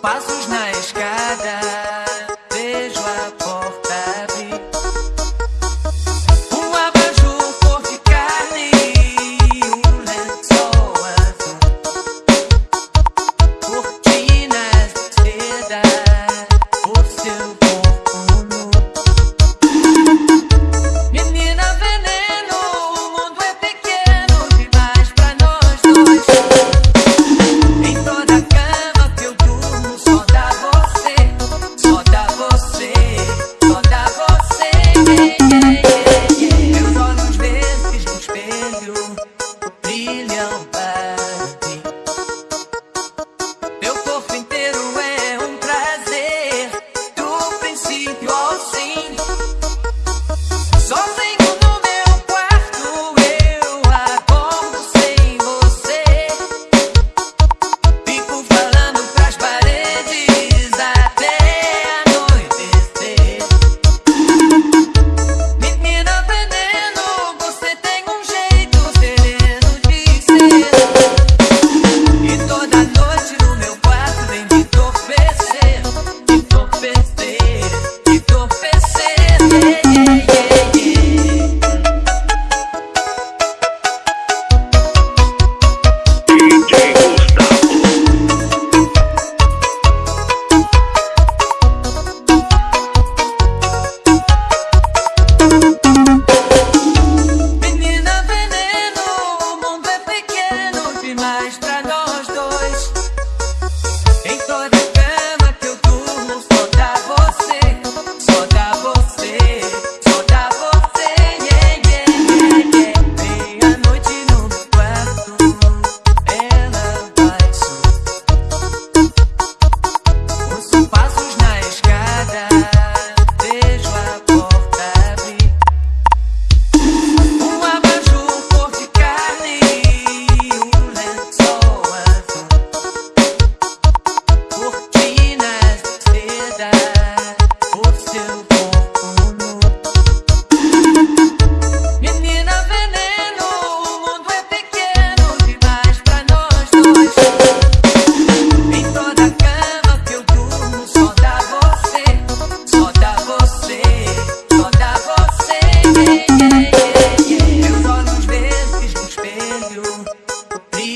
Пасужная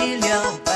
familia.